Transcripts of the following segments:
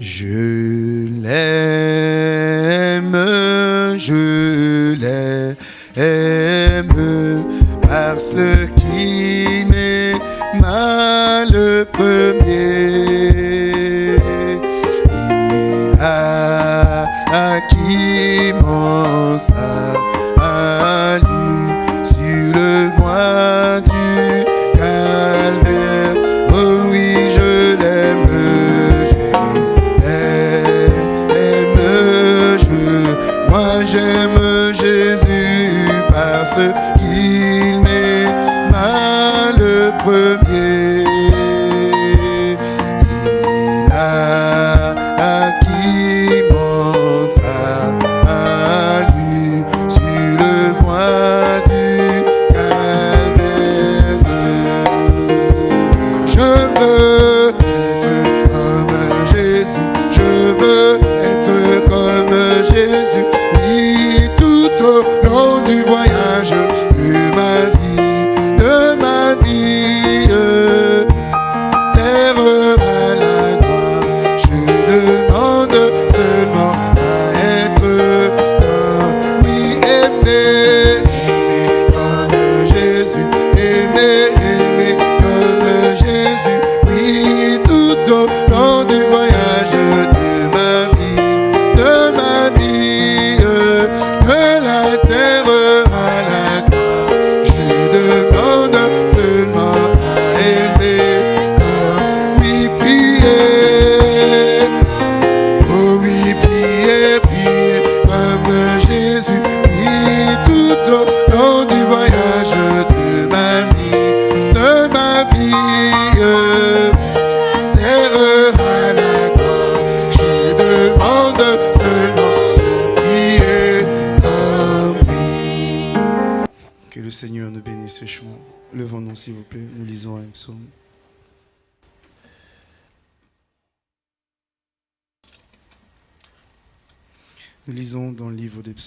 Je l'aime,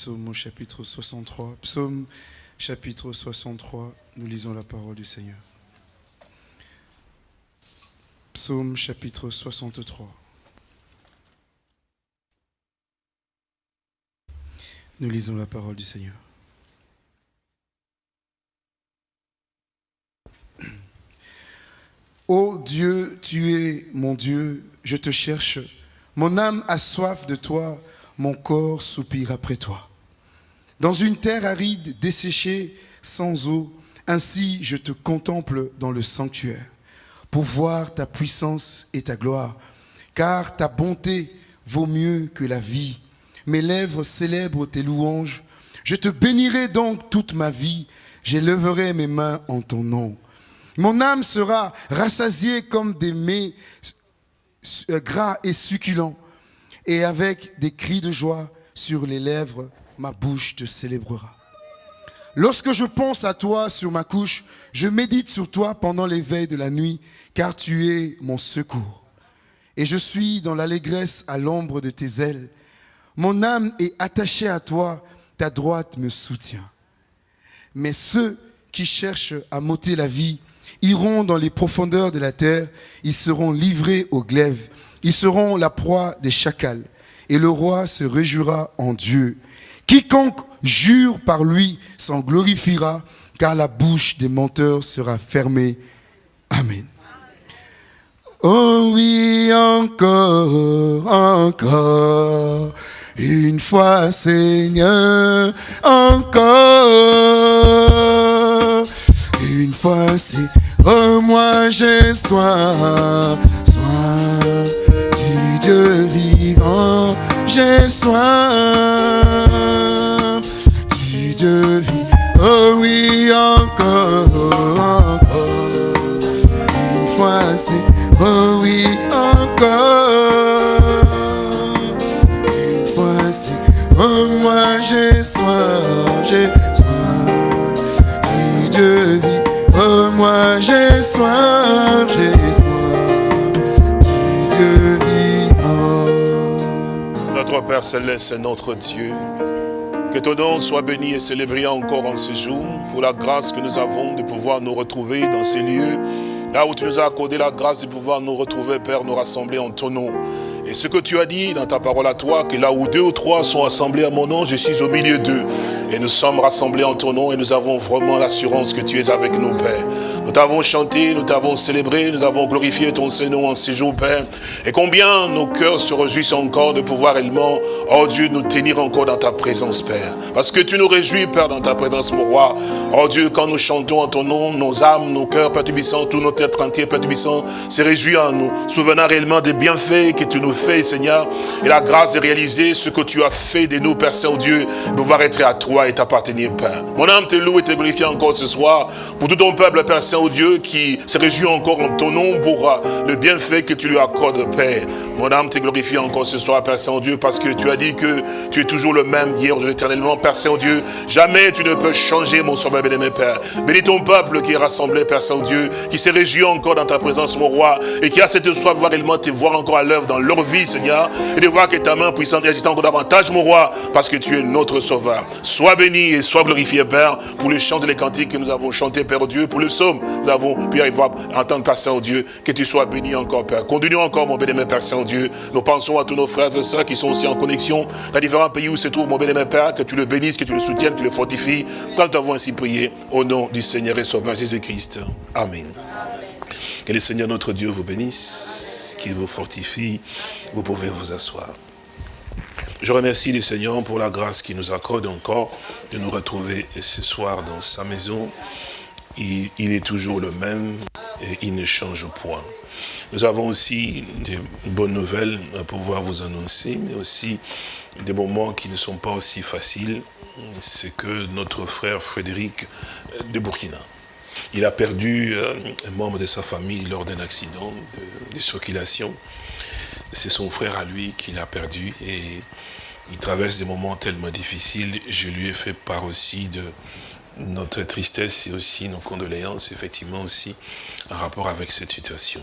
psaumes au chapitre 63. Psaume chapitre 63, nous lisons la parole du Seigneur. Psaume chapitre 63. Nous lisons la parole du Seigneur. Ô Dieu, tu es mon Dieu, je te cherche. Mon âme a soif de toi, mon corps soupire après toi. Dans une terre aride, desséchée, sans eau, ainsi je te contemple dans le sanctuaire, pour voir ta puissance et ta gloire, car ta bonté vaut mieux que la vie. Mes lèvres célèbrent tes louanges. Je te bénirai donc toute ma vie, j'élèverai mes mains en ton nom. Mon âme sera rassasiée comme des mets euh, gras et succulents, et avec des cris de joie sur les lèvres, ma bouche te célébrera. Lorsque je pense à toi sur ma couche, je médite sur toi pendant l'éveil de la nuit, car tu es mon secours. Et je suis dans l'allégresse à l'ombre de tes ailes. Mon âme est attachée à toi, ta droite me soutient. Mais ceux qui cherchent à m'ôter la vie iront dans les profondeurs de la terre, ils seront livrés au glaive, ils seront la proie des chacals, et le roi se réjouira en Dieu. Quiconque jure par lui s'en glorifiera, car la bouche des menteurs sera fermée. Amen. Oh oui, encore, encore, une fois Seigneur, encore, une fois c'est, oh moi j'ai soin, soin du Dieu vivant, j'ai soin Dieu vivant, oh oui, encore, encore, une fois c'est, oh oui, encore, une fois c'est, oh moi j'ai soin, j'ai soin Dieu vivant, oh moi j'ai soin, j'ai soin Dieu vivant. Notre Père Céleste, notre Dieu, que ton nom soit béni et célébré encore en ce jour pour la grâce que nous avons de pouvoir nous retrouver dans ces lieux, là où tu nous as accordé la grâce de pouvoir nous retrouver, Père, nous rassembler en ton nom. Et ce que tu as dit dans ta parole à toi, que là où deux ou trois sont assemblés à mon nom, je suis au milieu d'eux. Et nous sommes rassemblés en ton nom et nous avons vraiment l'assurance que tu es avec nous, Père. Nous t'avons chanté, nous t'avons célébré, nous avons glorifié ton Seigneur en ces jours, Père. Et combien nos cœurs se réjouissent encore de pouvoir réellement, oh Dieu, nous tenir encore dans ta présence, Père. Parce que tu nous réjouis, Père, dans ta présence, mon roi. Oh Dieu, quand nous chantons en ton nom, nos âmes, nos cœurs, Père Tubissant, tout notre être entier, Père Tubissant, se réjouit en nous, souvenant réellement des bienfaits que tu nous fais, Seigneur, et la grâce de réaliser ce que tu as fait de nous, Père Saint-Dieu, pouvoir être à toi et t'appartenir, Père. Mon âme te loue et te glorifie encore ce soir pour tout ton peuple, Père Saint au Dieu, qui se réjouit encore en ton nom pour le bienfait que tu lui accordes, Père. Mon âme te glorifie encore ce soir, Père Saint-Dieu, parce que tu as dit que tu es toujours le même hier, aujourd'hui, éternellement, Père Saint-Dieu. Jamais tu ne peux changer, mon sauveur bien-aimé, Père. Bénis ton peuple qui est rassemblé, Père Saint-Dieu, qui se réjouit encore dans ta présence, mon roi, et qui a cette soif de voir réellement te voir encore à l'œuvre dans leur vie, Seigneur, et de voir que ta main puissante agit encore davantage, mon roi, parce que tu es notre sauveur. Sois béni et sois glorifié, Père, pour les chants et les cantiques que nous avons chantés, Père Dieu, pour le psaume, nous avons pu à entendre, Père Saint-Dieu, que tu sois béni encore, Père. Continuons encore, mon bénémoine Père Saint-Dieu. Nous pensons à tous nos frères et sœurs qui sont aussi en connexion dans différents pays où se trouve mon bénémoine Père, que tu le bénisses, que tu le soutiennes, que tu le fortifies. Quand nous avons ainsi prié, au nom du Seigneur et Sauveur Jésus-Christ. Amen. Que le Seigneur notre Dieu vous bénisse, qu'il vous fortifie. Vous pouvez vous asseoir. Je remercie le Seigneur pour la grâce qu'il nous accorde encore de nous retrouver ce soir dans sa maison. Il, est toujours le même et il ne change point. Nous avons aussi des bonnes nouvelles à pouvoir vous annoncer, mais aussi des moments qui ne sont pas aussi faciles. C'est que notre frère Frédéric de Burkina, il a perdu un membre de sa famille lors d'un accident de, de circulation. C'est son frère à lui qui l'a perdu et il traverse des moments tellement difficiles. Je lui ai fait part aussi de notre tristesse et aussi nos condoléances, effectivement aussi, en rapport avec cette situation.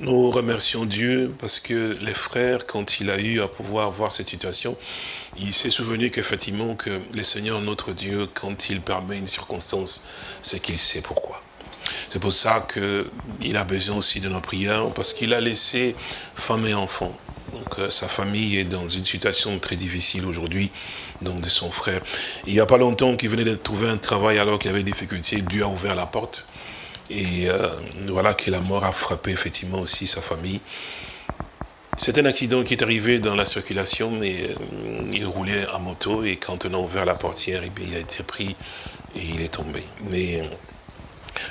Nous remercions Dieu parce que les frères, quand il a eu à pouvoir voir cette situation, il s'est souvenu qu'effectivement que le Seigneur, notre Dieu, quand il permet une circonstance, c'est qu'il sait pourquoi. C'est pour ça qu'il a besoin aussi de nos prières, parce qu'il a laissé femme et enfants. Donc euh, sa famille est dans une situation très difficile aujourd'hui, donc de son frère. Il n'y a pas longtemps qu'il venait de trouver un travail alors qu'il avait des difficultés, Dieu a ouvert la porte. Et euh, voilà que la mort a frappé effectivement aussi sa famille. C'est un accident qui est arrivé dans la circulation, mais euh, il roulait en moto et quand on a ouvert la portière, bien, il a été pris et il est tombé. Mais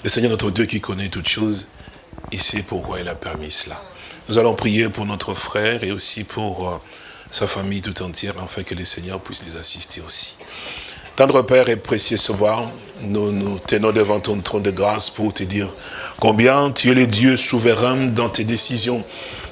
le Seigneur notre Dieu qui connaît toutes choses, il sait pourquoi il a permis cela. Nous allons prier pour notre frère et aussi pour euh, sa famille tout entière, afin que le Seigneur puisse les assister aussi. Tendre Père et précieux Sauveur, nous nous tenons devant ton trône de grâce pour te dire combien tu es le Dieu souverain dans tes décisions.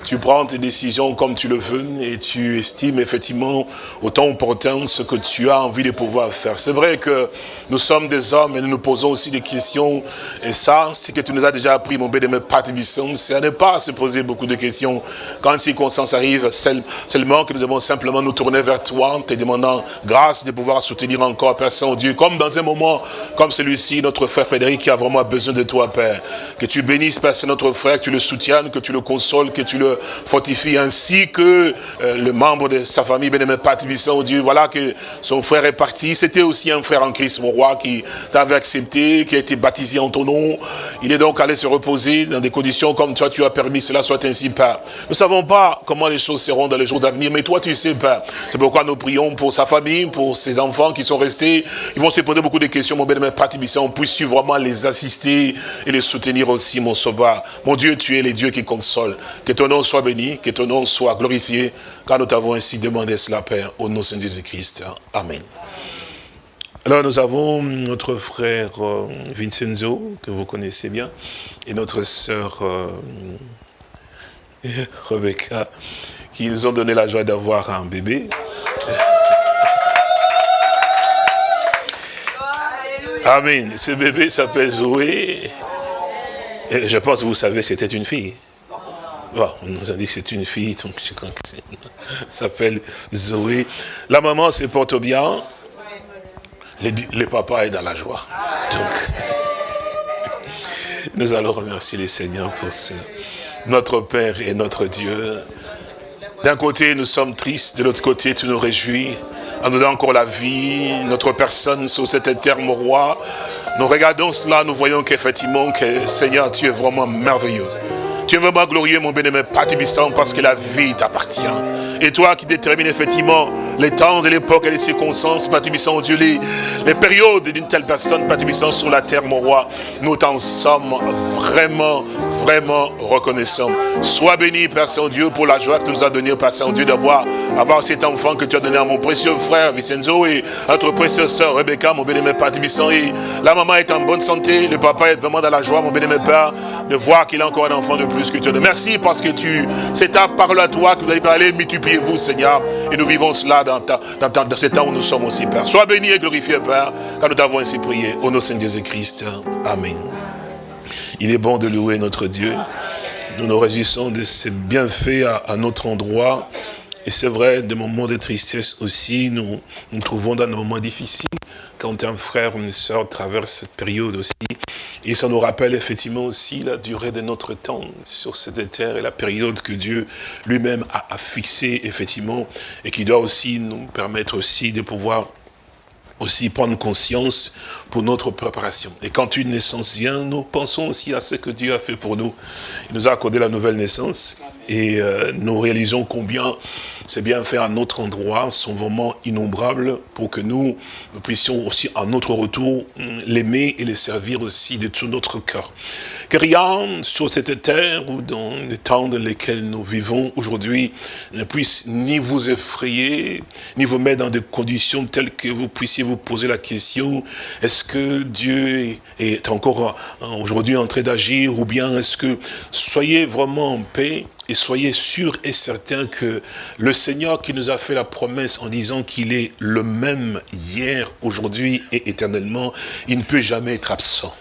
Tu prends tes décisions comme tu le veux et tu estimes effectivement autant opportun ce que tu as envie de pouvoir faire. C'est vrai que nous sommes des hommes et nous nous posons aussi des questions. Et ça, c'est que tu nous as déjà appris, mon bénémoine Patribisson, c'est à ne pas se poser beaucoup de questions. Quand circonstance arrive, seulement que nous devons simplement nous tourner vers toi, te demandant grâce de pouvoir soutenir encore, Père Saint-Dieu, comme dans un moment comme celui-ci, notre frère Frédéric qui a vraiment besoin de toi, Père. Que tu bénisses, Père, c'est notre frère, que tu le soutiennes, que tu le consoles, que tu le fortifie ainsi que euh, le membre de sa famille, Bénémoine Patribisson, Dieu, voilà que son frère est parti. C'était aussi un frère en Christ, mon roi, qui t'avait accepté, qui a été baptisé en ton nom. Il est donc allé se reposer dans des conditions comme toi, tu as permis, cela soit ainsi, Père. Nous ne savons pas comment les choses seront dans les jours d'avenir, mais toi, tu sais, Père. C'est pourquoi nous prions pour sa famille, pour ses enfants qui sont restés. Ils vont se poser beaucoup de questions, mon Bénémoine Patribisson. Puisses-tu vraiment les assister et les soutenir aussi, mon sauveur. Mon Dieu, tu es les dieux qui consolent. Que ton nom soit béni, que ton nom soit glorifié, car nous t'avons ainsi demandé cela, Père, au nom de Jésus-Christ. Amen. Alors nous avons notre frère euh, Vincenzo, que vous connaissez bien, et notre sœur euh, Rebecca, qui nous ont donné la joie d'avoir un bébé. Amen. Ce bébé s'appelle Zoé. Et je pense que vous savez, c'était une fille. Bon, on nous a dit que c'est une fille, donc je crois que s'appelle Zoé. La maman se porte bien. Le, le, papa est dans la joie. Donc, nous allons remercier les Seigneurs pour ce. Notre Père et notre Dieu, D'un côté, nous sommes tristes, de l'autre côté, tu nous réjouis en nous donnant encore la vie, notre personne sur cet terme roi. Nous regardons cela, nous voyons qu'effectivement, que Seigneur, tu es vraiment merveilleux. Tu es vraiment glorieux, mon bien-aimé, parce que la vie t'appartient. Et toi qui détermines effectivement les temps de l'époque et les circonstances, Patubissant, Dieu, les, les périodes d'une telle personne, Patubissant, sur la terre, mon roi, nous t'en sommes vraiment, vraiment reconnaissants. Sois béni, Père Saint-Dieu, pour la joie que tu nous as donnée, Père Saint-Dieu, d'avoir avoir cet enfant que tu as donné à mon précieux frère Vincenzo et à notre précieuse sœur Rebecca, mon bien-aimé Patubissant. Et la maman est en bonne santé, le papa est vraiment dans la joie, mon bien-aimé Père, de voir qu'il a encore un enfant de plus que tu as. Merci parce que tu, c'est ta parole à toi que vous allez parler, multipliez-vous, Seigneur. Et nous vivons cela dans, ta, ce temps où nous sommes aussi, Père. Sois béni et glorifié, Père, car nous t'avons ainsi prié. Au nom de Saint Jésus-Christ. Amen. Il est bon de louer notre Dieu. Nous nous résistons de ses bienfaits à, notre endroit. Et c'est vrai, des moments de tristesse aussi, nous nous trouvons dans des moments difficiles quand un frère ou une soeur traverse cette période aussi. Et ça nous rappelle effectivement aussi la durée de notre temps sur cette terre et la période que Dieu lui-même a, a fixée effectivement et qui doit aussi nous permettre aussi de pouvoir aussi prendre conscience pour notre préparation. Et quand une naissance vient, nous pensons aussi à ce que Dieu a fait pour nous. Il nous a accordé la nouvelle naissance et euh, nous réalisons combien c'est bien fait à notre endroit, sont vraiment innombrables pour que nous, nous puissions aussi à notre retour l'aimer et le servir aussi de tout notre cœur. Que rien sur cette terre ou dans les temps dans lesquels nous vivons aujourd'hui ne puisse ni vous effrayer, ni vous mettre dans des conditions telles que vous puissiez vous poser la question, est-ce que Dieu est encore aujourd'hui en train d'agir ou bien est-ce que soyez vraiment en paix et soyez sûrs et certains que le Seigneur qui nous a fait la promesse en disant qu'il est le même hier, aujourd'hui et éternellement, il ne peut jamais être absent.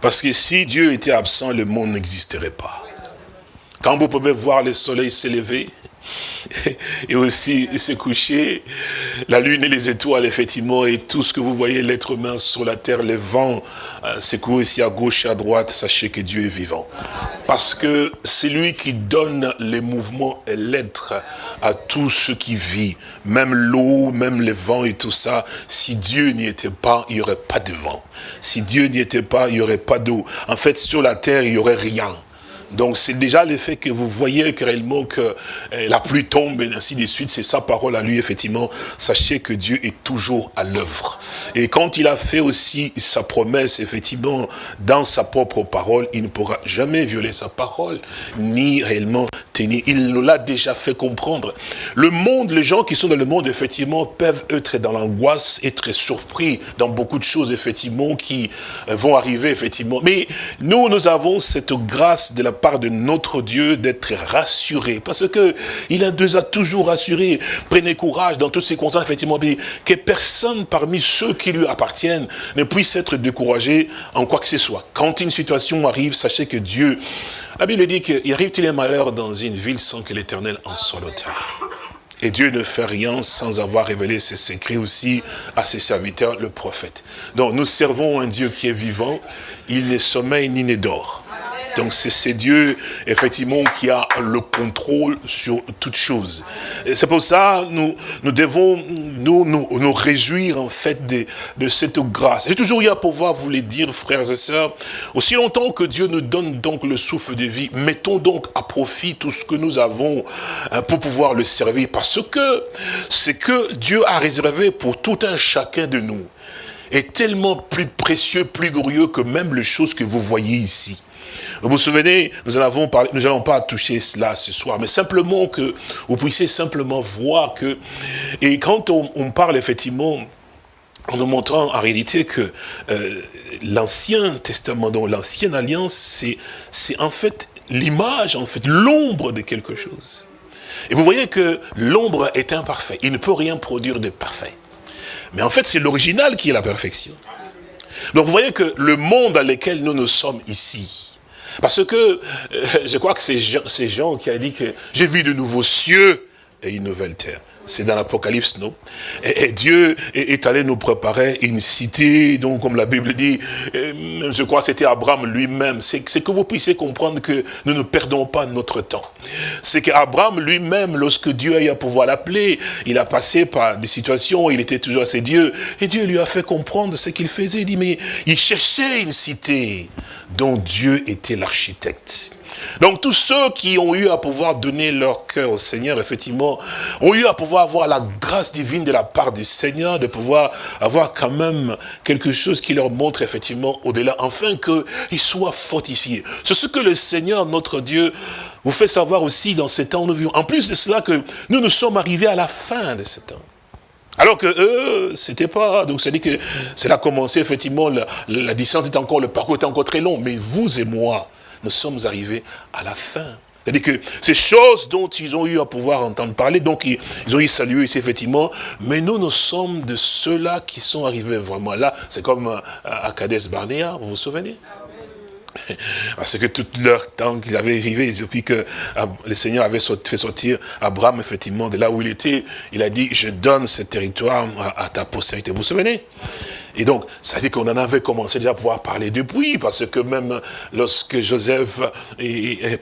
Parce que si Dieu était absent, le monde n'existerait pas. Quand vous pouvez voir le soleil s'élever, et aussi se coucher, la lune et les étoiles, effectivement, et tout ce que vous voyez, l'être humain sur la terre, les vents, euh, secouent ici à gauche et à droite, sachez que Dieu est vivant. Parce que c'est lui qui donne les mouvements et l'être à tout ce qui vit. Même l'eau, même les vents et tout ça. Si Dieu n'y était pas, il n'y aurait pas de vent. Si Dieu n'y était pas, il n'y aurait pas d'eau. En fait, sur la terre, il n'y aurait rien. Donc c'est déjà le fait que vous voyez réellement que eh, la pluie tombe et ainsi de suite, c'est sa parole à lui, effectivement. Sachez que Dieu est toujours à l'œuvre. Et quand il a fait aussi sa promesse, effectivement, dans sa propre parole, il ne pourra jamais violer sa parole, ni réellement tenir. Il nous l'a déjà fait comprendre. Le monde, les gens qui sont dans le monde, effectivement, peuvent être dans l'angoisse, être surpris dans beaucoup de choses, effectivement, qui euh, vont arriver, effectivement. Mais nous, nous avons cette grâce de la de notre Dieu d'être rassuré. Parce que il nous a toujours rassuré. Prenez courage dans toutes ces circonstances, effectivement, que personne parmi ceux qui lui appartiennent ne puisse être découragé en quoi que ce soit. Quand une situation arrive, sachez que Dieu, la Bible dit qu'il arrive-t-il un malheur dans une ville sans que l'éternel en soit l'auteur? Et Dieu ne fait rien sans avoir révélé ses secrets aussi à ses serviteurs, le prophète. Donc nous servons un Dieu qui est vivant, il n'est sommeil ni n'est d'or. Donc c'est Dieu, effectivement, qui a le contrôle sur toutes choses. C'est pour ça nous nous devons nous, nous, nous réjouir, en fait, de, de cette grâce. J'ai toujours eu à pouvoir vous le dire, frères et sœurs, aussi longtemps que Dieu nous donne donc le souffle de vie, mettons donc à profit tout ce que nous avons hein, pour pouvoir le servir. Parce que c'est que Dieu a réservé pour tout un chacun de nous est tellement plus précieux, plus glorieux que même les choses que vous voyez ici. Vous vous souvenez, nous n'allons nous pas toucher cela ce soir, mais simplement que vous puissiez simplement voir que, et quand on, parle effectivement, en nous montrant en réalité que euh, l'Ancien Testament, donc l'Ancienne Alliance, c'est en fait l'image, en fait, l'ombre de quelque chose. Et vous voyez que l'ombre est imparfait, il ne peut rien produire de parfait. Mais en fait, c'est l'original qui est la perfection. Donc vous voyez que le monde dans lequel nous nous sommes ici, parce que euh, je crois que c'est Jean, qui a dit que j'ai vu de nouveaux cieux et une nouvelle terre. C'est dans l'Apocalypse, non? Et, Dieu est, allé nous préparer une cité, donc comme la Bible dit, euh, je crois que c'était Abraham lui-même. C'est que vous puissiez comprendre que nous ne perdons pas notre temps. C'est qu'Abraham lui-même, lorsque Dieu a eu à pouvoir l'appeler, il a passé par des situations où il était toujours assez Dieu. Et Dieu lui a fait comprendre ce qu'il faisait. Il dit, mais il cherchait une cité dont Dieu était l'architecte. Donc tous ceux qui ont eu à pouvoir donner leur cœur au Seigneur, effectivement, ont eu à pouvoir avoir la grâce divine de la part du Seigneur, de pouvoir avoir quand même quelque chose qui leur montre effectivement au-delà, afin qu'ils soient fortifiés. C'est ce que le Seigneur, notre Dieu, vous fait savoir aussi dans ces temps. En plus de cela, que nous nous sommes arrivés à la fin de ce temps. Alors que eux, c'était pas, donc c'est-à-dire que cela a commencé, effectivement, la, la distance est encore, le parcours est encore très long, mais vous et moi, nous sommes arrivés à la fin. C'est-à-dire que ces choses dont ils ont eu à pouvoir entendre parler, donc ils, ont eu salué ici effectivement, mais nous, nous sommes de ceux-là qui sont arrivés vraiment là. C'est comme euh, à Cades Barnea, vous vous souvenez? Parce que tout leur temps qu'ils avaient arrivé, depuis que ah, le Seigneur avait fait sortir Abraham, effectivement, de là où il était, il a dit, je donne ce territoire à, ta postérité. Vous vous souvenez? Et donc, ça dit qu'on en avait commencé déjà à pouvoir parler depuis, parce que même lorsque Joseph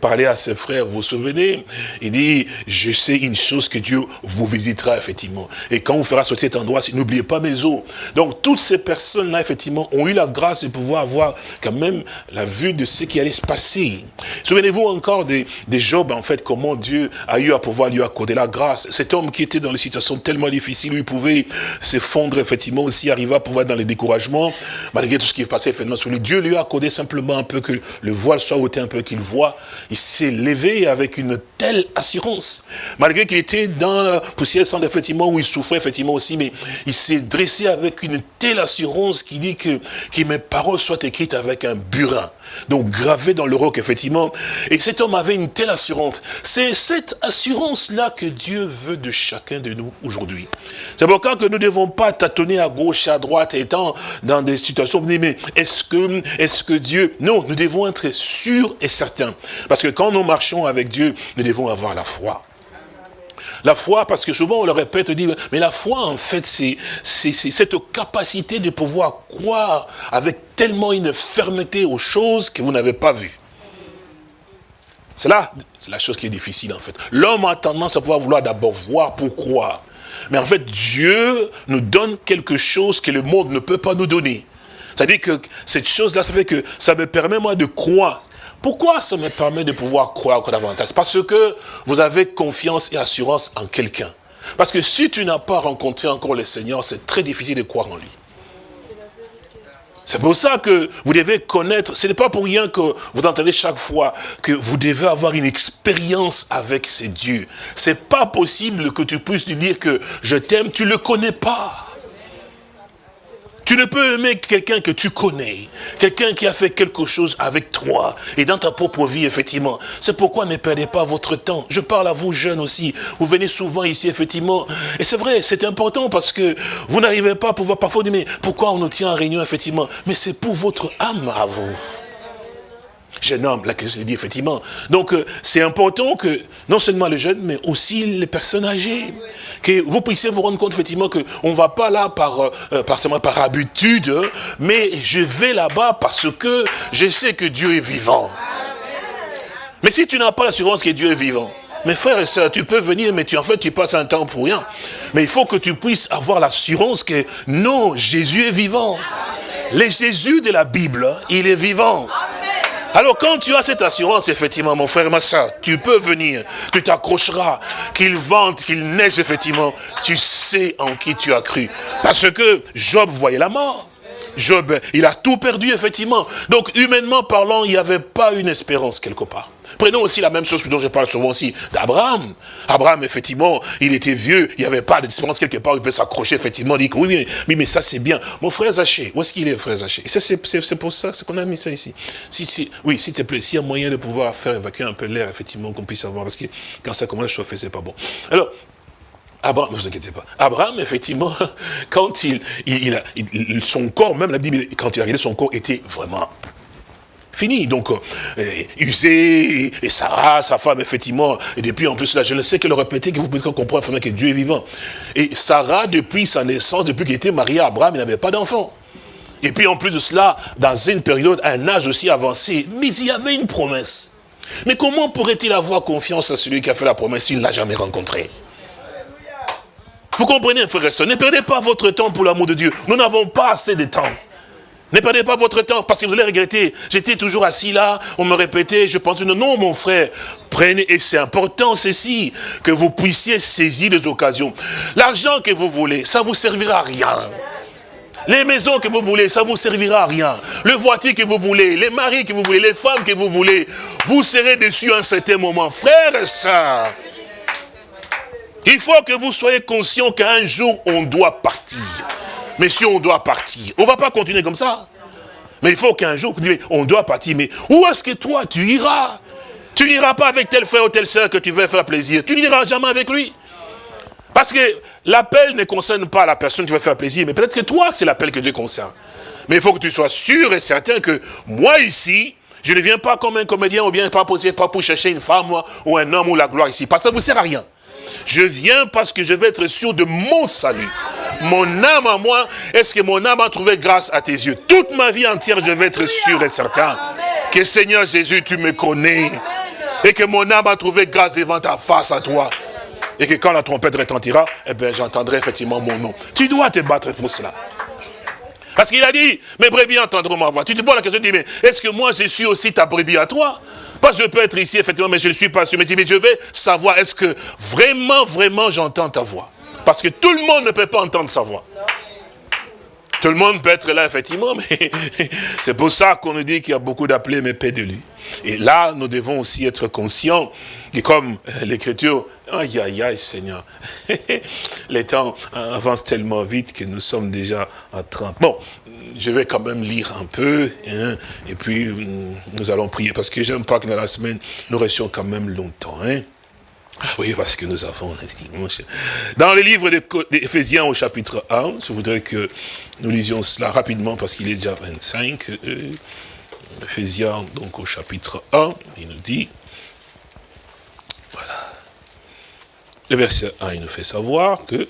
parlait à ses frères, vous vous souvenez, il dit, je sais une chose que Dieu vous visitera, effectivement. Et quand on fera sortir cet endroit, n'oubliez pas mes eaux. Donc, toutes ces personnes-là, effectivement, ont eu la grâce de pouvoir avoir quand même la vue de ce qui allait se passer. Souvenez-vous encore des, des Job, en fait, comment Dieu a eu à pouvoir lui accorder la grâce. Cet homme qui était dans des situations tellement difficiles, où il pouvait s'effondrer, effectivement, aussi arriver à pouvoir dans découragement, malgré tout ce qui est passé effectivement sur lui. Dieu lui a accordé simplement un peu que le voile soit ôté, un peu qu'il voit. Il s'est levé avec une telle assurance. Malgré qu'il était dans la poussière sans effectivement, où il souffrait effectivement aussi, mais il s'est dressé avec une telle assurance qui dit que mes paroles soient écrites avec un burin. Donc gravé dans le roc, effectivement. Et cet homme avait une telle assurance. C'est cette assurance-là que Dieu veut de chacun de nous aujourd'hui. C'est pourquoi que nous ne devons pas tâtonner à gauche, à droite, étant dans des situations, vous mais est-ce que, est que Dieu... Non, nous devons être sûrs et certains. Parce que quand nous marchons avec Dieu, nous devons avoir la foi. La foi, parce que souvent on le répète, on dit, mais la foi, en fait, c'est cette capacité de pouvoir croire avec tellement une fermeté aux choses que vous n'avez pas vues. C'est là, c'est la chose qui est difficile, en fait. L'homme a tendance à pouvoir vouloir d'abord voir pour croire. Mais en fait, Dieu nous donne quelque chose que le monde ne peut pas nous donner. C'est-à-dire que cette chose-là, ça fait que ça me permet, moi, de croire. Pourquoi ça me permet de pouvoir croire encore davantage? Parce que vous avez confiance et assurance en quelqu'un. Parce que si tu n'as pas rencontré encore le Seigneur, c'est très difficile de croire en lui. C'est pour ça que vous devez connaître, ce n'est pas pour rien que vous entendez chaque fois que vous devez avoir une expérience avec ces dieux. C'est pas possible que tu puisses lui dire que je t'aime, tu ne le connais pas. Tu ne peux aimer quelqu'un que tu connais, quelqu'un qui a fait quelque chose avec toi et dans ta propre vie, effectivement. C'est pourquoi ne perdez pas votre temps. Je parle à vous jeunes aussi. Vous venez souvent ici, effectivement. Et c'est vrai, c'est important parce que vous n'arrivez pas à pouvoir parfois dire, mais pourquoi on nous tient en réunion, effectivement? Mais c'est pour votre âme à vous jeune homme, là, que je dit effectivement. Donc, euh, c'est important que, non seulement les jeunes, mais aussi les personnes âgées, que vous puissiez vous rendre compte, effectivement, qu'on ne va pas là par, euh, euh, par, par habitude, mais je vais là-bas parce que je sais que Dieu est vivant. Mais si tu n'as pas l'assurance que Dieu est vivant, mes frères et sœurs, tu peux venir, mais tu, en fait, tu passes un temps pour rien. Mais il faut que tu puisses avoir l'assurance que non, Jésus est vivant. Le Jésus de la Bible, il est vivant. Alors quand tu as cette assurance, effectivement, mon frère, ma tu peux venir, tu t'accrocheras, qu'il vente, qu'il neige, effectivement, tu sais en qui tu as cru. Parce que Job voyait la mort. Job, il a tout perdu, effectivement. Donc, humainement parlant, il n'y avait pas une espérance quelque part. Prenons aussi la même chose dont je parle souvent aussi d'Abraham. Abraham, effectivement, il était vieux, il n'y avait pas d'espérance quelque part, il pouvait s'accrocher, effectivement, dit oui, mais, ça c'est bien. Mon frère Zaché, où est-ce qu'il est, frère Zaché? C'est pour ça qu'on a mis ça ici. Si, oui, s'il te plaît, s'il y a moyen de pouvoir faire évacuer un peu l'air, effectivement, qu'on puisse avoir, parce que quand ça commence à chauffer, c'est pas bon. Alors, Abraham, ne vous inquiétez pas. Abraham, effectivement, quand il, il, a, son corps, même la Bible, quand il a regardé son corps, était vraiment Donc, euh, Usé et Sarah, sa femme, effectivement, et depuis en plus là, je ne sais que le répéter, que vous pouvez comprendre que Dieu est vivant. Et Sarah, depuis sa naissance, depuis qu'il était marié à Abraham, il n'avait pas d'enfant. Et puis en plus de cela, dans une période, un âge aussi avancé, mais il y avait une promesse. Mais comment pourrait-il avoir confiance à celui qui a fait la promesse s'il ne l'a jamais rencontré? Vous comprenez, frère et soeur, ne perdez pas votre temps pour l'amour de Dieu. Nous n'avons pas assez de temps. Ne perdez pas votre temps parce que vous allez regretter. J'étais toujours assis là, on me répétait, je pensais, non, mon frère, prenez, et c'est important ceci, que vous puissiez saisir les occasions. L'argent que vous voulez, ça vous servira à rien. Les maisons que vous voulez, ça vous servira à rien. Le voiture que vous voulez, les maris que vous voulez, les femmes que vous voulez, vous serez dessus à un certain moment. Frères et sœurs, il faut que vous soyez conscients qu'un jour, on doit partir. Mais si on doit partir, on ne va pas continuer comme ça. Mais il faut qu'un jour, on doit partir. Mais où est-ce que toi, tu iras? Tu n'iras pas avec tel frère ou telle soeur que tu veux faire plaisir. Tu n'iras jamais avec lui. Parce que l'appel ne concerne pas la personne qui veut faire plaisir, mais peut-être que toi, c'est l'appel que Dieu concerne. Mais il faut que tu sois sûr et certain que moi ici, je ne viens pas comme un comédien ou bien pas, pas pour chercher une femme ou un homme ou la gloire ici. Parce que ça ne vous sert à rien. Je viens parce que je veux être sûr de mon salut. Mon âme à moi, est-ce que mon âme a trouvé grâce à tes yeux? Toute ma vie entière, je vais être sûr et certain que Seigneur Jésus, tu me connais. Et que mon âme a trouvé grâce devant ta face à toi. Et que quand la trompette retentira, eh bien, j'entendrai effectivement mon nom. Tu dois te battre pour cela. Parce qu'il a dit, mes brebis entendront ma voix. Tu te poses la question, tu dis, mais est-ce que moi je suis aussi ta brebis à toi? Pas je peux être ici, effectivement, mais je ne suis pas sûr. Mais, mais je vais savoir, est-ce que vraiment, vraiment j'entends ta voix? Parce que tout le monde ne peut pas entendre sa voix. Tout le monde peut être là, effectivement, mais c'est pour ça qu'on nous dit qu'il y a beaucoup d'appelés, mais peu de lui. Et là, nous devons aussi être conscients et comme euh, l'écriture, aïe aïe aïe Seigneur, les temps avancent tellement vite que nous sommes déjà à 30. Bon, je vais quand même lire un peu, hein, et puis mm, nous allons prier, parce que j'aime pas que dans la semaine, nous restions quand même longtemps. Hein. Oui, parce que nous avons... Dans le livre d'Éphésiens au chapitre 1, je voudrais que nous lisions cela rapidement, parce qu'il est déjà 25. Euh, Éphésiens, donc au chapitre 1, il nous dit... Le verset 1, il nous fait savoir que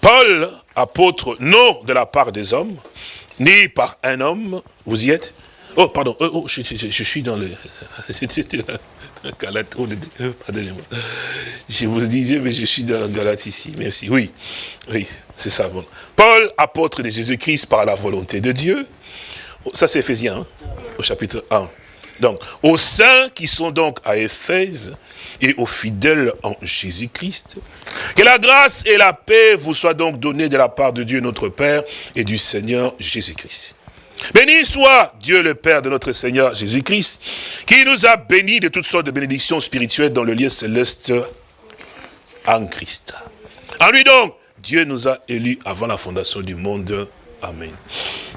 Paul, apôtre, non de la part des hommes, ni par un homme, vous y êtes? Oh, pardon, oh, oh je, suis dans le... Pardonnez-moi. Je vous disais, mais je suis dans la Galate ici. Merci. Oui, oui, c'est ça. Bon. Paul, apôtre de Jésus-Christ par la volonté de Dieu. Ça, c'est Ephésiens, hein, au chapitre 1. Donc, aux saints qui sont donc à Éphèse et aux fidèles en Jésus-Christ, que la grâce et la paix vous soient donc données de la part de Dieu notre Père et du Seigneur Jésus-Christ. Béni soit Dieu le Père de notre Seigneur Jésus-Christ, qui nous a bénis de toutes sortes de bénédictions spirituelles dans le lieu céleste en Christ. En lui donc, Dieu nous a élus avant la fondation du monde. Amen.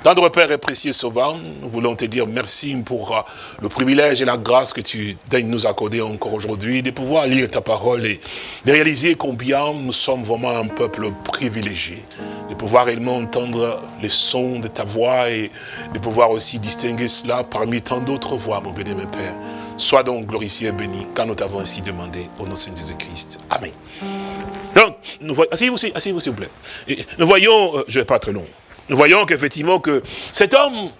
Tendre Père et précieux Sauveur, nous voulons te dire merci pour euh, le privilège et la grâce que tu daignes nous accorder encore aujourd'hui, de pouvoir lire ta parole et de réaliser combien nous sommes vraiment un peuple privilégié, de pouvoir réellement entendre les sons de ta voix et de pouvoir aussi distinguer cela parmi tant d'autres voix, mon béni, mon Père. Sois donc glorifié et béni, car nous t'avons ainsi demandé au nom de Jésus-Christ. Amen. Donc, nous voyons, asseyez-vous, asseyez-vous s'il vous plaît. Nous voyons, euh, je ne vais pas être long, nous voyons qu'effectivement que cet homme,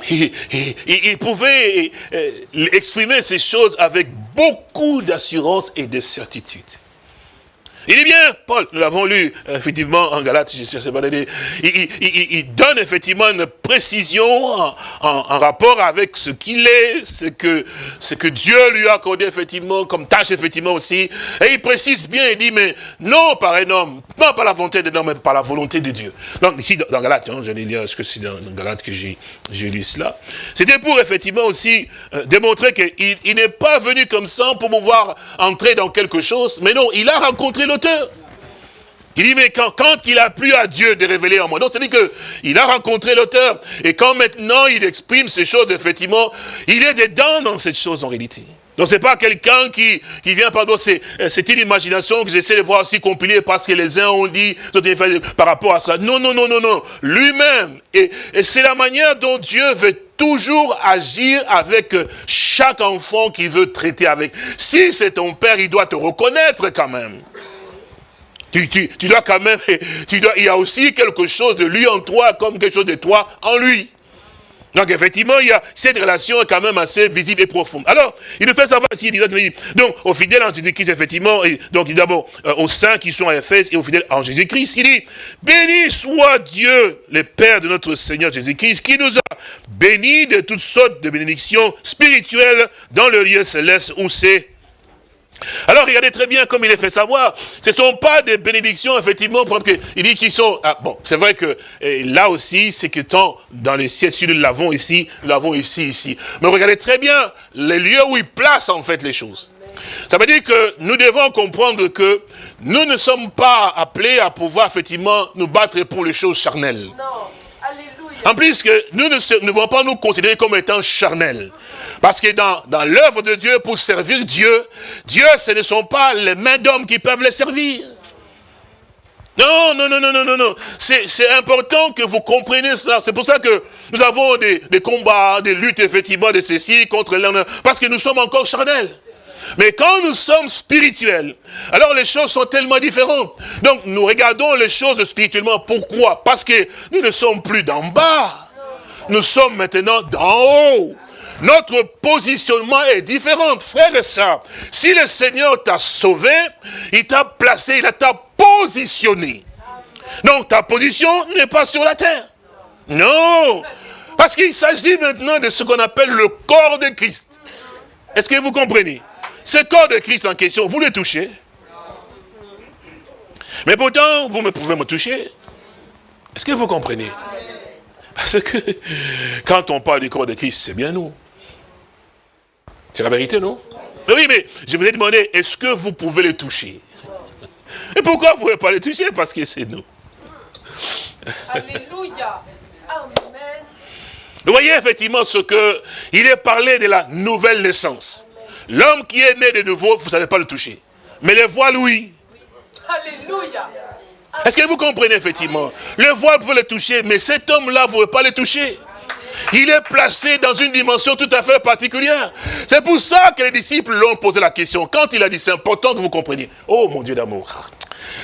il, pouvait euh, exprimer ces choses avec beaucoup d'assurance et de certitude. Il est bien, Paul, nous l'avons lu effectivement en Galate, il, il, donne effectivement une précision en, rapport avec ce qu'il est, ce que, ce que Dieu lui a accordé effectivement comme tâche effectivement aussi. Et il précise bien, il dit, mais non par un homme, non par la volonté de l'homme, mais par la volonté de Dieu. Donc ici, dans, Galate, hein, je vais lire ce que c'est dans, Galate que j'ai lu cela. C'était pour effectivement aussi euh, démontrer qu'il n'est pas venu comme ça pour pouvoir entrer dans quelque chose, mais non, il a rencontré l'auteur. Il dit, mais quand, quand il a plu à Dieu de révéler en moi, donc c'est-à-dire qu'il a rencontré l'auteur, et quand maintenant il exprime ces choses, effectivement, il est dedans dans cette chose en réalité. Donc c'est pas quelqu'un qui, qui vient, pardon, c'est une imagination que j'essaie de voir aussi compilée parce que les uns ont dit par rapport à ça. Non, non, non, non, non. Lui-même, et, et c'est la manière dont Dieu veut toujours agir avec chaque enfant qui veut traiter avec. Si c'est ton père, il doit te reconnaître quand même. Tu, tu, dois quand même, tu dois, il y a aussi quelque chose de lui en toi, comme quelque chose de toi en lui. Donc effectivement, il y a cette relation quand même assez visible et profonde. Alors, il nous fait savoir ici, il dit, donc aux fidèles en Jésus-Christ, effectivement, et donc d'abord euh, aux saints qui sont à Éphèse et aux fidèles en Jésus-Christ, il dit, béni soit Dieu, le Père de notre Seigneur Jésus-Christ, qui nous a bénis de toutes sortes de bénédictions spirituelles dans le lieu céleste où c'est alors regardez très bien comme il est fait savoir, ce ne sont pas des bénédictions, effectivement, il dit qu'ils sont... Ah, bon, c'est vrai que là aussi, c'est que tant dans les ciels, si nous l'avons ici, nous l'avons ici, ici. Mais regardez très bien les lieux où il place en fait les choses. Ça veut dire que nous devons comprendre que nous ne sommes pas appelés à pouvoir effectivement nous battre pour les choses charnelles. Non. En plus que nous ne, devons pas nous considérer comme étant charnels. Parce que dans, dans l'œuvre de Dieu, pour servir Dieu, Dieu, ce ne sont pas les mains d'hommes qui peuvent les servir. Non, non, non, non, non, non, non. C'est important que vous compreniez ça. C'est pour ça que nous avons des, des, combats, des luttes, effectivement, de ceci contre l'un. Parce que nous sommes encore charnels. Mais quand nous sommes spirituels, alors les choses sont tellement différentes. Donc nous regardons les choses spirituellement. Pourquoi? Parce que nous ne sommes plus d'en bas. Nous sommes maintenant d'en haut. Notre positionnement est différent, frère et sœurs. Si le Seigneur t'a sauvé, il t'a placé, il t'a positionné. Donc ta position n'est pas sur la terre. Non. Parce qu'il s'agit maintenant de ce qu'on appelle le corps de Christ. Est-ce que vous comprenez? Ce corps de Christ en question, vous le touchez. Mais pourtant, vous me pouvez me toucher. Est-ce que vous comprenez? Parce que quand on parle du corps de Christ, c'est bien nous. C'est la vérité, non? Oui, mais je vous ai demandé, est-ce que vous pouvez le toucher? Et pourquoi vous ne pouvez pas le toucher? Parce que c'est nous. Alléluia. Amen. Vous voyez effectivement ce que il est parlé de la nouvelle naissance. L'homme qui est né de nouveau, vous ne savez pas le toucher. Mais le voile, oui. Alléluia. Est-ce que vous comprenez effectivement? Le voile, vous pouvez le toucher, mais cet homme-là, vous ne pouvez pas le toucher. Il est placé dans une dimension tout à fait particulière. C'est pour ça que les disciples l'ont posé la question. Quand il a dit, c'est important que vous compreniez. Oh mon Dieu d'amour.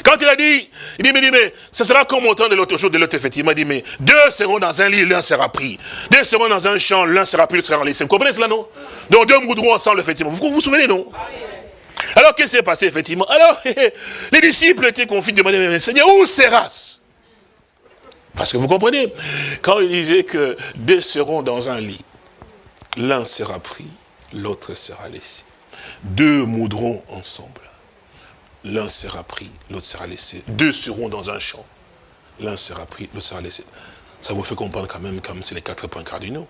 Quand il a dit, il dit, mais, dit, mais ce sera comme au temps de l'autre jour, de l'autre, effectivement, il dit, mais deux seront dans un lit, l'un sera pris. Deux seront dans un champ, l'un sera pris, l'autre sera laissé. Vous comprenez cela, non? Donc deux moudront ensemble, effectivement. Vous vous souvenez, non? Alors, qu'est-ce qui s'est passé, effectivement? Alors, les disciples étaient confiés, demandaient, mais Seigneur, où sera-ce Parce que vous comprenez, quand il disait que deux seront dans un lit, l'un sera pris, l'autre sera laissé. Deux moudront ensemble. L'un sera pris, l'autre sera laissé. Deux seront dans un champ. L'un sera pris, l'autre sera laissé. Ça vous fait comprendre quand même comme c'est les quatre points cardinaux.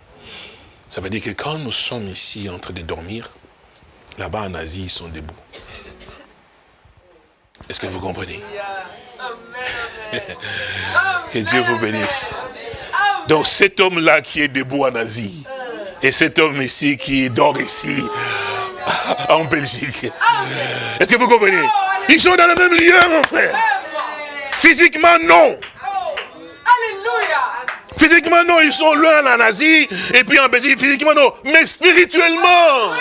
Ça veut dire que quand nous sommes ici en train de dormir, là-bas en Asie, ils sont debout. Est-ce que vous comprenez? Que Dieu vous bénisse. Donc cet homme-là qui est debout en Asie, et cet homme ici qui dort ici, en Belgique. Est-ce que vous comprenez? Ils sont dans le même lieu, mon frère. Physiquement, non. Physiquement, non, ils sont loin en Asie, et puis en Belgique, physiquement, non. Mais spirituellement,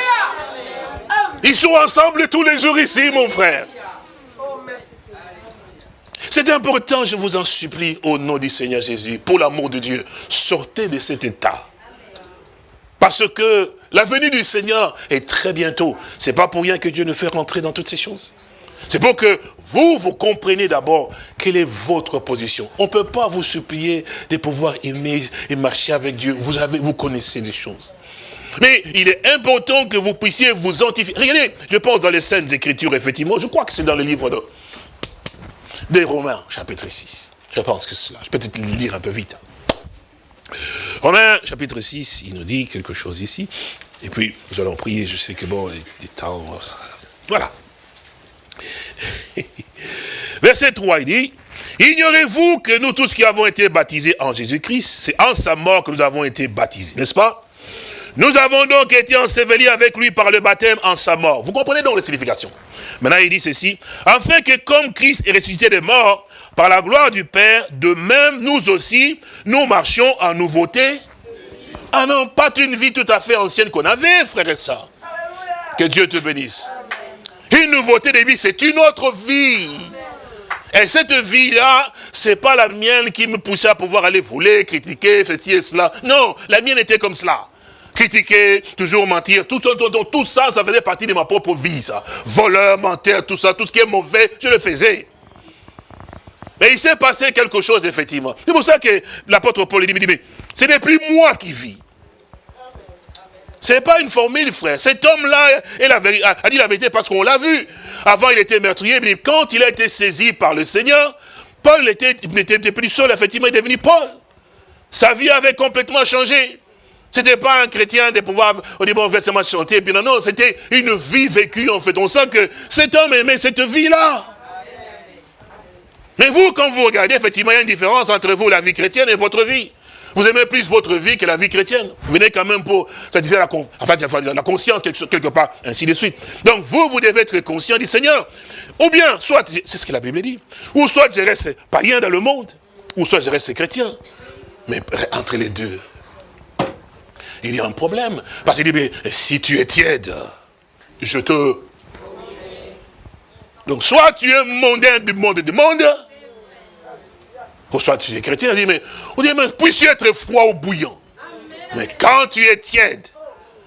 ils sont ensemble tous les jours ici, mon frère. C'est important, je vous en supplie, au nom du Seigneur Jésus, pour l'amour de Dieu, sortez de cet état. Parce que la venue du Seigneur est très bientôt. C'est pas pour rien que Dieu nous fait rentrer dans toutes ces choses. C'est pour que vous, vous compreniez d'abord quelle est votre position. On ne peut pas vous supplier de pouvoir aimer et marcher avec Dieu. Vous, avez, vous connaissez les choses. Mais il est important que vous puissiez vous identifier. Regardez, je pense dans les scènes Écritures, effectivement, je crois que c'est dans le livre de, des Romains, chapitre 6. Je pense que c'est cela. Je peux peut-être lire un peu vite. Romains, chapitre 6, il nous dit quelque chose ici. Et puis, nous allons prier, je sais que bon, les, temps... Voilà. Verset 3, il dit, Ignorez-vous que nous tous qui avons été baptisés en Jésus-Christ, c'est en sa mort que nous avons été baptisés, n'est-ce pas? Nous avons donc été ensevelis avec lui par le baptême en sa mort. Vous comprenez donc la signification Maintenant, il dit ceci, afin que comme Christ est ressuscité des morts, par la gloire du Père, de même nous aussi, nous marchions en nouveauté. Ah non, pas une vie tout à fait ancienne qu'on avait, frère et sœurs. Que Dieu te bénisse. Une nouveauté de vie, c'est une autre vie. Et cette vie-là, c'est pas la mienne qui me poussait à pouvoir aller voler, critiquer, faire et cela. Non, la mienne était comme cela. Critiquer, toujours mentir, tout, tout, tout, tout ça, ça faisait partie de ma propre vie, ça. Voleur, menteur, tout ça, tout ce qui est mauvais, je le faisais. Mais il s'est passé quelque chose, effectivement. C'est pour ça que l'apôtre Paul dit, mais ce n'est plus moi qui vis. Ce n'est pas une formule, frère. Cet homme-là a dit la vérité parce qu'on l'a vu. Avant, il était meurtrier, mais quand il a été saisi par le Seigneur, Paul n'était plus seul, effectivement, il est devenu Paul. Sa vie avait complètement changé. Ce n'était pas un chrétien de pouvoir, au niveau versement chanter, puis non, non, c'était une vie vécue, en fait. On sent que cet homme aimait cette vie-là. Mais vous, quand vous regardez, effectivement, il y a une différence entre vous, la vie chrétienne, et votre vie. Vous aimez plus votre vie que la vie chrétienne. Vous venez quand même pour satisfaire la, la conscience quelque part, ainsi de suite. Donc vous, vous devez être conscient du Seigneur. Ou bien, soit, c'est ce que la Bible dit, ou soit je reste païen dans le monde, ou soit je reste chrétien. Mais entre les deux, il y a un problème. Parce qu'il dit, mais si tu es tiède, je te... Donc soit tu es mondain du monde du monde, ou soit tu es chrétien, on dit, mais, on dit, mais puisses-tu être froid ou bouillant Mais quand tu es tiède,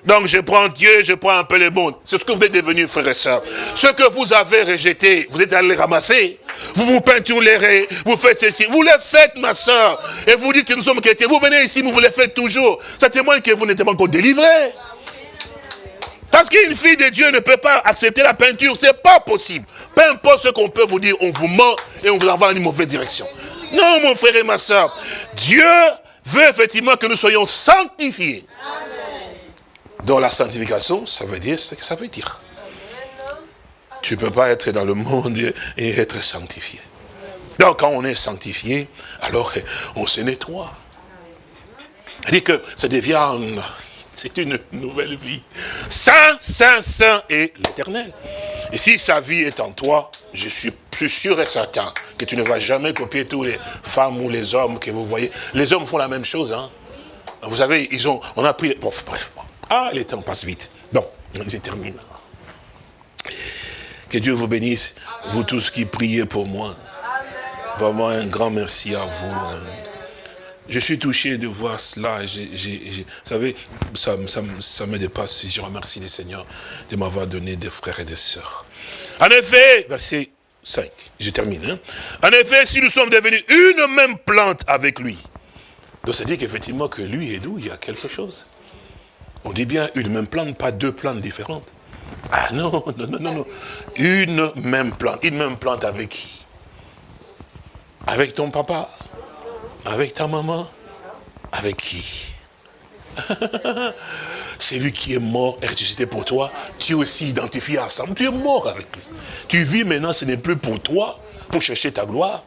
donc je prends Dieu, je prends un peu le monde. C'est ce que vous êtes devenus, frères et sœurs. Ce que vous avez rejeté, vous êtes allé ramasser. Vous vous peinturez, vous faites ceci. Vous le faites, ma soeur. Et vous dites que nous sommes chrétiens. Vous venez ici, vous le faites toujours. Ça témoigne que vous n'êtes pas encore délivré. Parce qu'une fille de Dieu ne peut pas accepter la peinture. C'est pas possible. Peu importe ce qu'on peut vous dire, on vous ment et on vous envoie dans une mauvaise direction. Non, mon frère et ma soeur. Dieu veut effectivement que nous soyons sanctifiés. Dans la sanctification, ça veut dire ce que ça veut dire. Tu ne peux pas être dans le monde et être sanctifié. Donc quand on est sanctifié, alors on se nettoie. C'est-à-dire que ça devient, c'est une nouvelle vie. Saint, saint, saint et l'éternel. Et si sa vie est en toi, je suis sûr et certain que tu ne vas jamais copier tous les femmes ou les hommes que vous voyez. Les hommes font la même chose. Hein. Vous savez, ils ont, on a pris... Bon, bref, ah, les temps passent vite. Bon, je termine. Que Dieu vous bénisse, vous tous qui priez pour moi. Vraiment un grand merci à vous. Hein. Je suis touché de voir cela. vous savez, ça, ça, me dépasse. Je remercie le Seigneur de m'avoir donné des frères et des sœurs. En effet, verset 5, je termine. Hein. En effet, si nous sommes devenus une même plante avec lui, donc ça dit qu'effectivement que lui et nous, il y a quelque chose. On dit bien une même plante, pas deux plantes différentes. Ah non, non, non, non, non. Une même plante. Une même plante avec qui? Avec ton papa? Avec ta maman? Avec qui? C'est lui qui est mort et ressuscité pour toi. Tu es aussi identifié ensemble. Tu es mort avec lui. Tu vis maintenant, ce n'est plus pour toi, pour chercher ta gloire.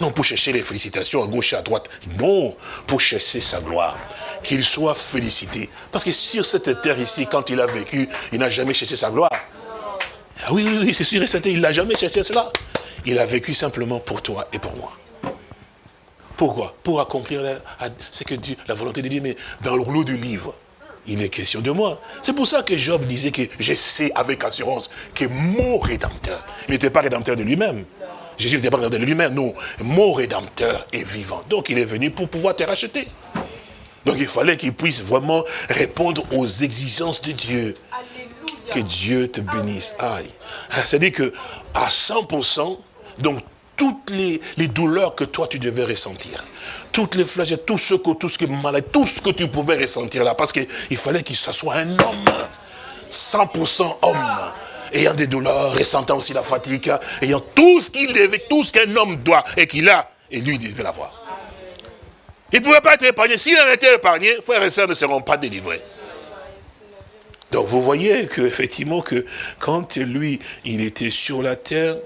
Non, pour chercher les félicitations à gauche et à droite. Non, pour chercher sa gloire. Qu'il soit félicité. Parce que sur cette terre ici, quand il a vécu, il n'a jamais cherché sa gloire. Ah oui, oui, oui, c'est sûr et certain, il n'a jamais cherché cela. Il a vécu simplement pour toi et pour moi. Pourquoi? Pour accomplir ce que Dieu, la volonté de Dieu, mais dans le rouleau du livre, il est question de moi. C'est pour ça que Job disait que je sais avec assurance que mon rédempteur, il n'était pas rédempteur de lui-même, Jésus n'était pas de lui-même, non. Mon rédempteur est vivant. Donc il est venu pour pouvoir te racheter. Donc il fallait qu'il puisse vraiment répondre aux exigences de Dieu. Que Dieu te bénisse. Aïe. C'est-à-dire que à 100%, donc toutes les, douleurs que toi tu devais ressentir, toutes les flèches, tout ce que, tout ce que malade, tout ce que tu pouvais ressentir là, parce qu'il fallait qu'il soit un homme, 100% homme ayant des douleurs, ressentant aussi la fatigue, ayant tout ce qu'il devait, tout ce qu'un homme doit et qu'il a, et lui, il devait l'avoir. Il ne pouvait pas être épargné. S'il en était épargné, frères et sœurs ne seront pas délivrés. Donc vous voyez qu'effectivement, que quand lui, il était sur la terre,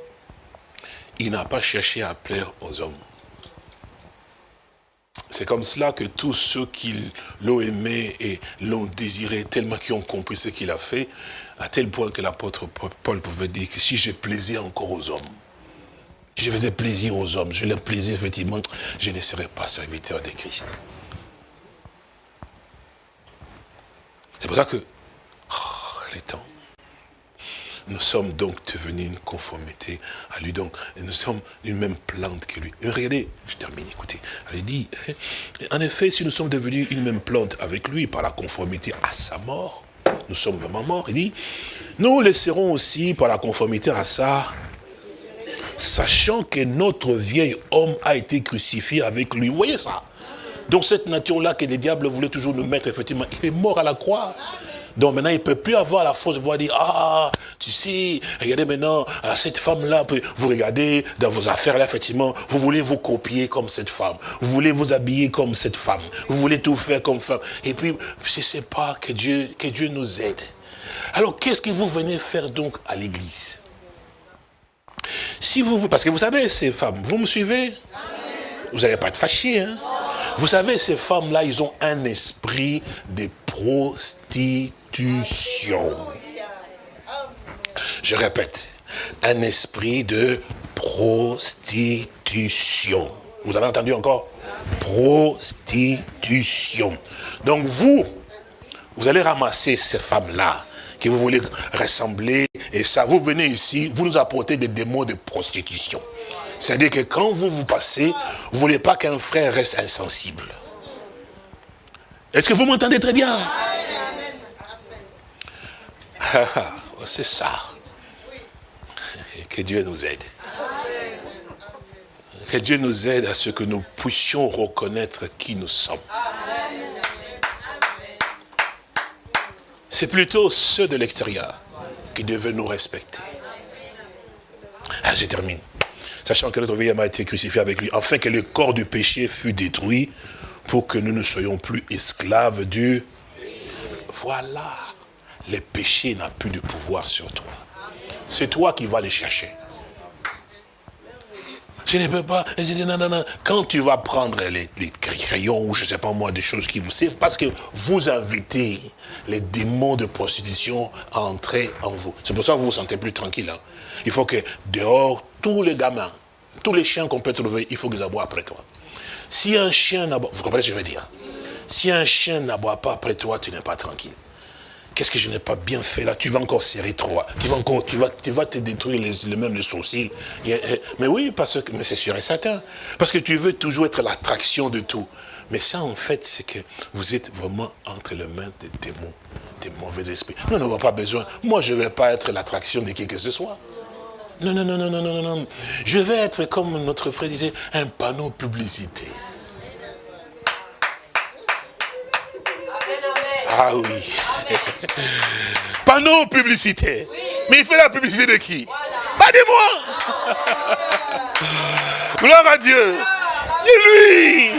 il n'a pas cherché à plaire aux hommes. C'est comme cela que tous ceux qui l'ont aimé et l'ont désiré, tellement qu'ils ont compris ce qu'il a fait, à tel point que l'apôtre Paul pouvait dire que si je plaisais encore aux hommes, je faisais plaisir aux hommes, je leur plaisais effectivement, je ne serais pas serviteur de Christ. C'est pour ça que, oh, les temps, nous sommes donc devenus une conformité à lui. Donc, nous sommes une même plante que lui. Et regardez, je termine, écoutez. Elle dit, hein, en effet, si nous sommes devenus une même plante avec lui par la conformité à sa mort, nous sommes vraiment morts. Il dit, nous laisserons aussi par la conformité à ça, sachant que notre vieil homme a été crucifié avec lui. Vous voyez ça? Donc cette nature-là que les diables voulaient toujours nous mettre, effectivement, il est mort à la croix. Donc maintenant, il ne peut plus avoir la de voir dire, ah, tu sais, regardez maintenant, ah, cette femme-là, vous regardez dans vos affaires-là, effectivement, vous voulez vous copier comme cette femme. Vous voulez vous habiller comme cette femme. Vous voulez tout faire comme femme. Et puis, je ne sais pas, que Dieu, que Dieu nous aide. Alors, qu'est-ce que vous venez faire donc à l'église? Si vous, parce que vous savez, ces femmes, vous me suivez? Vous n'allez pas être fâchés, hein? Vous savez, ces femmes-là, ils ont un esprit de prostitution. Je répète, un esprit de prostitution. Vous avez entendu encore? Prostitution. Donc vous, vous allez ramasser ces femmes-là que vous voulez ressembler, et ça, vous venez ici, vous nous apportez des démons de prostitution. C'est-à-dire que quand vous vous passez, vous ne voulez pas qu'un frère reste insensible. Est-ce que vous m'entendez très bien? C'est ça. Que Dieu nous aide. Que Dieu nous aide à ce que nous puissions reconnaître qui nous sommes. C'est plutôt ceux de l'extérieur qui devaient nous respecter. Ah, je termine. Sachant que notre vie a été crucifié avec lui, afin que le corps du péché fût détruit, pour que nous ne soyons plus esclaves du... Voilà. Le péché n'a plus de pouvoir sur toi. C'est toi qui vas les chercher. Je ne peux pas. non, non, non. Quand tu vas prendre les, crayons ou je ne sais pas moi, des choses qui vous... C'est parce que vous invitez les démons de prostitution à entrer en vous. C'est pour ça que vous vous sentez plus tranquille. Hein. Il faut que dehors, tous les gamins, tous les chiens qu'on peut trouver, il faut qu'ils aboient après toi. Si un chien n'aboie... Vous comprenez ce que je veux dire? Si un chien n'aboie pas après toi, tu n'es pas tranquille. Qu'est-ce que je n'ai pas bien fait là? Tu vas encore serrer trop. Tu vas encore, tu vas, tu vas te détruire les, même les sourcils. Mais oui, parce que, mais c'est sûr et certain. Parce que tu veux toujours être l'attraction de tout. Mais ça, en fait, c'est que vous êtes vraiment entre les mains des démons, des mauvais esprits. Nous n'avons pas besoin. Moi, je ne vais pas être l'attraction de qui que ce soit. Non, non, non, non, non, non, non. Je vais être, comme notre frère disait, un panneau publicité. Ah oui. Panneau publicité. Mais il fait la publicité de qui? Pas de moi. Gloire à Dieu. C'est lui.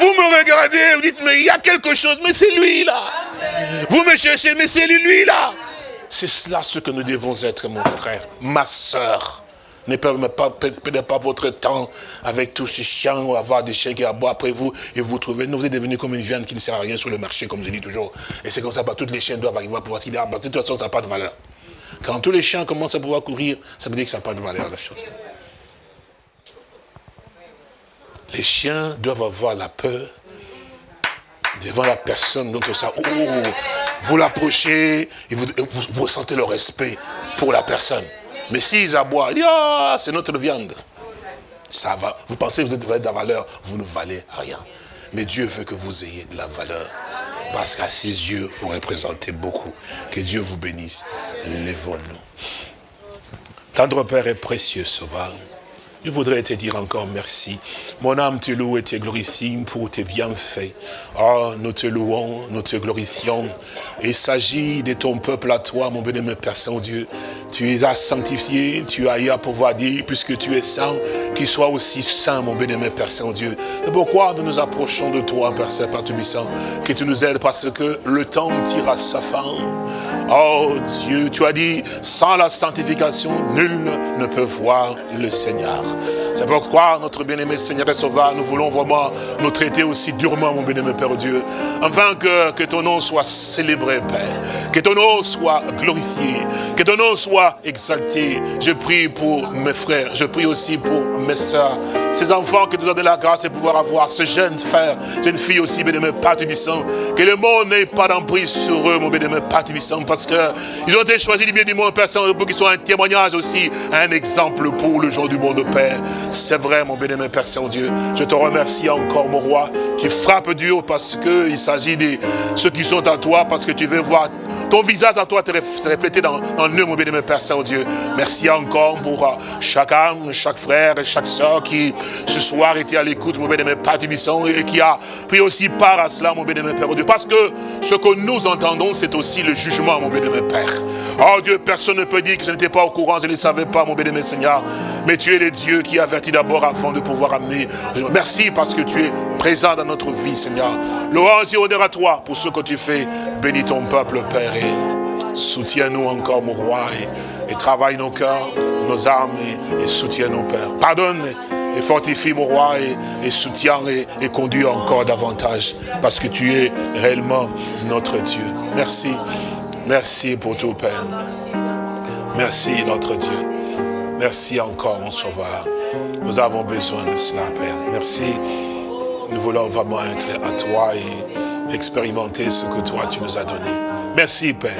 Vous me regardez, vous dites, mais il y a quelque chose, mais c'est lui là. Vous me cherchez, mais c'est lui là. C'est cela ce que nous devons être, mon frère, ma soeur. Ne perdez pas, votre temps avec tous ces chiens ou avoir des chiens qui aboient après vous et vous trouvez. Nous, vous êtes devenu comme une viande qui ne sert à rien sur le marché, comme je dis toujours. Et c'est comme ça, bah, toutes les chiens doivent arriver à pouvoir se dire, ah, bah, de toute façon, ça n'a pas de valeur. Quand tous les chiens commencent à pouvoir courir, ça veut dire que ça n'a pas de valeur, la chose. Les chiens doivent avoir la peur devant la personne. Donc ça, oh, vous l'approchez et vous, vous, vous ressentez le respect pour la personne. Mais s'ils aboient, ils ah, c'est notre viande. Ça va. Vous pensez que vous êtes de la valeur, vous ne valez rien. Mais Dieu veut que vous ayez de la valeur. Parce qu'à ses yeux, vous représentez beaucoup. Que Dieu vous bénisse. Lèvons-nous. Tendre Père est précieux, Sauveur. Je voudrais te dire encore merci. Mon âme te loue et te glorifie pour tes bienfaits. Oh, nous te louons, nous te glorifions. Il s'agit de ton peuple à toi, mon béni, Père Saint-Dieu. Tu es à sanctifié, tu as eu à pouvoir dire, puisque tu es saint, qu'il soit aussi saint, mon béni, Père Saint-Dieu. C'est pourquoi nous nous approchons de toi, Père Saint-Père Tubissant, que tu nous aides parce que le temps tire à sa fin. Oh Dieu, tu as dit, sans la sanctification, nul ne peut voir le Seigneur. C'est pourquoi, notre bien-aimé Seigneur et Sauveur, nous voulons vraiment nous traiter aussi durement, mon bien-aimé Père Dieu, afin que, que ton nom soit célébré, Père, que ton nom soit glorifié, que ton nom soit exalté. Je prie pour mes frères, je prie aussi pour mes soeurs, ces enfants que tu as donné la grâce de pouvoir avoir, ce jeune frère, jeune fille aussi, bien-aimé Père que le monde n'ait pas d'emprise sur eux, mon bien-aimé Père parce qu'ils ont été choisis du bien du monde, Père pour qu'ils soient un témoignage aussi, un exemple pour le jour du monde, Père. C'est vrai, mon bien-aimé Père Saint-Dieu. Je te remercie encore, mon roi. Tu frappes Dieu parce qu'il s'agit de ceux qui sont à toi, parce que tu veux voir ton visage à toi te refléter dans, dans eux, mon bien-aimé Père Saint-Dieu. Merci encore pour euh, chaque âme, chaque frère et chaque soeur qui ce soir était à l'écoute, mon bien-aimé Père et qui a pris aussi part à cela, mon bien-aimé Père Dieu. Parce que ce que nous entendons, c'est aussi le jugement, mon bien-aimé Père. Oh Dieu, personne ne peut dire que je n'étais pas au courant, je ne savais pas, mon bien-aimé Seigneur. Mais tu es le Dieu qui avertit d'abord avant de pouvoir amener. Merci parce que tu es présent dans notre vie, Seigneur. Louange et honneur à toi pour ce que tu fais. Bénis ton peuple, Père, et soutiens-nous encore, mon roi, et, travaille nos cœurs, nos âmes, et, soutiens nos pères. Pardonne et fortifie mon roi et, et soutiens et, et, conduis encore davantage parce que tu es réellement notre Dieu. Merci. Merci pour tout, Père. Merci, notre Dieu. Merci encore, mon Sauveur. Nous avons besoin de cela, Père. Merci. Nous voulons vraiment être à toi et expérimenter ce que toi, tu nous as donné. Merci, Père.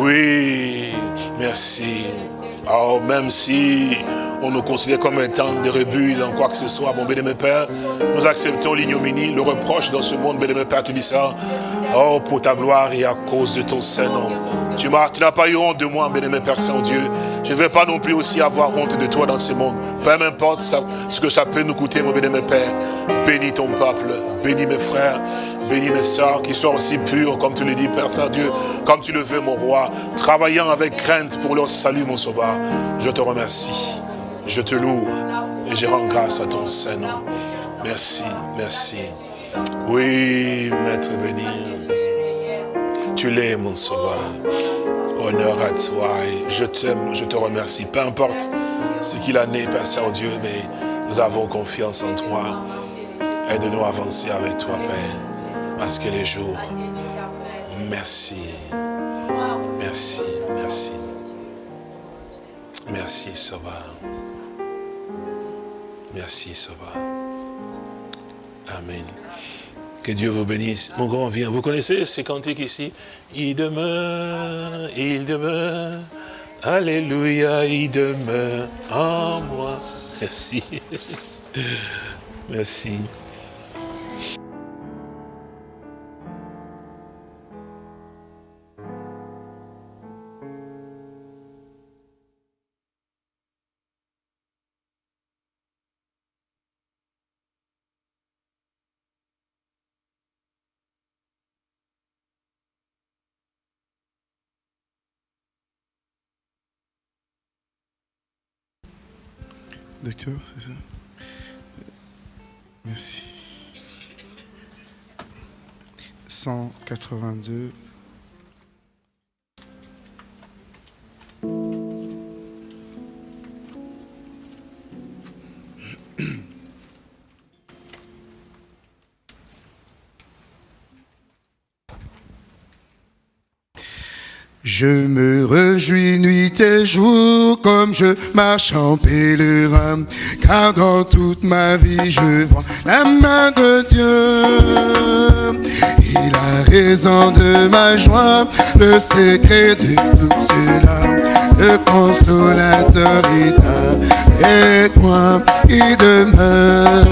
Oui, merci. Oh, même si on nous considère comme étant des rebuts dans quoi que ce soit, mon bénémoine Père, nous acceptons l'ignominie, le reproche dans ce monde, bénémoine Père Tibissant. Oh, pour ta gloire et à cause de ton Saint-Nom. Tu n'as pas eu honte de moi, bénémoine Père Saint-Dieu. Je ne vais pas non plus aussi avoir honte de toi dans ce monde. Peu importe ce que ça peut nous coûter, mon bénémoine Père. Bénis ton peuple, bénis mes frères, bénis mes soeurs qui sont aussi pures, comme tu le dis, Père Saint-Dieu, comme tu le veux, mon roi, travaillant avec crainte pour leur salut, mon sauveur. Je te remercie, je te loue et je rends grâce à ton Saint-Nom. Merci, merci. Oui, Maître béni, tu l'es, mon sauveur. Honneur à toi je t'aime, je te remercie. Peu importe ce qu'il a né, Père Saint-Dieu, mais nous avons confiance en toi. Aide-nous à avancer avec toi, Père, parce que les jours, merci, merci, merci, merci, Sauveur. Merci, Sauveur. Amen. Que Dieu vous bénisse. Mon grand vient. Vous connaissez ces cantiques ici? Il demeure, il demeure. Alléluia, il demeure en moi. Merci. Merci. Docteur, c'est ça Merci. 182. Je me réjouis nuit et jour comme je marche en pèlerin, car dans toute ma vie je vois la main de Dieu. Il a raison de ma joie, le secret de tout cela, le consolateur est avec moi, il demeure,